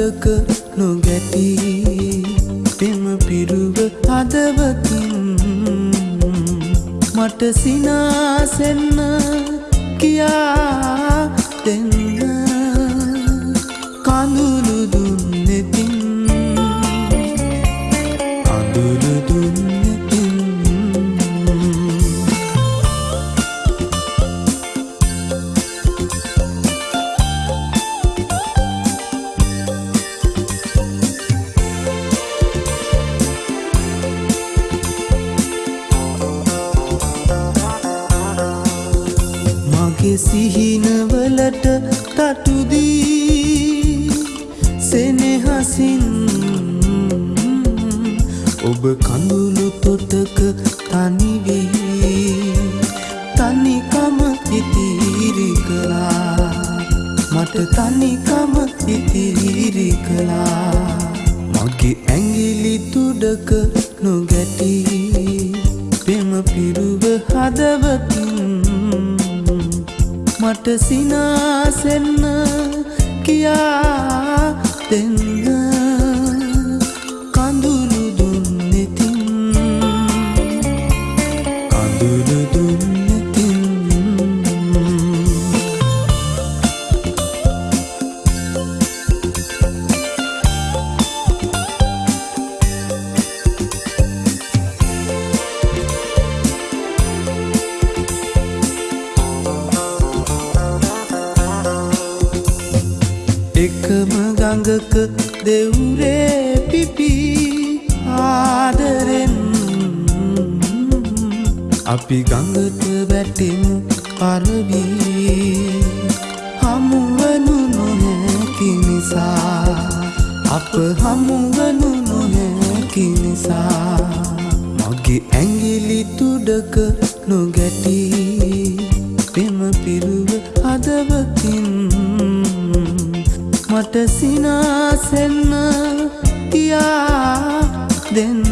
තුඩක නොගැටි. පෙම පිරුව හදවතින් මට සිනාසෙන්න කියා දෙන්න. කඳුළු දුන්නෙතින් කඳුළු දුන්නෙතින් මගේ සිහිනවලට තටුදී සෙනෙහසින් ඔබ කඳුළු තොටක තනිවී තනිකම ඉතිරි කළා. මට තනිකම ඉතිරි කළා. මගේ ඇඟිලි තුඩක නොගැටි. පෙම පිරුව හදවතින් මට සිනාසෙන්න කියා දෙන්න. එකම ගඟක දෙවුරේ පිපි ආදරෙන්. අපි ගඟට වැටෙමු පරවී හමුවනු නොහැකි නිසා. අප හමුවනු නොහැකි නිසා. මගේ ඇඟිලි තුඩක නොගැටි. පෙම පිරුව මට සිනාසෙන්න කියා දෙන්න.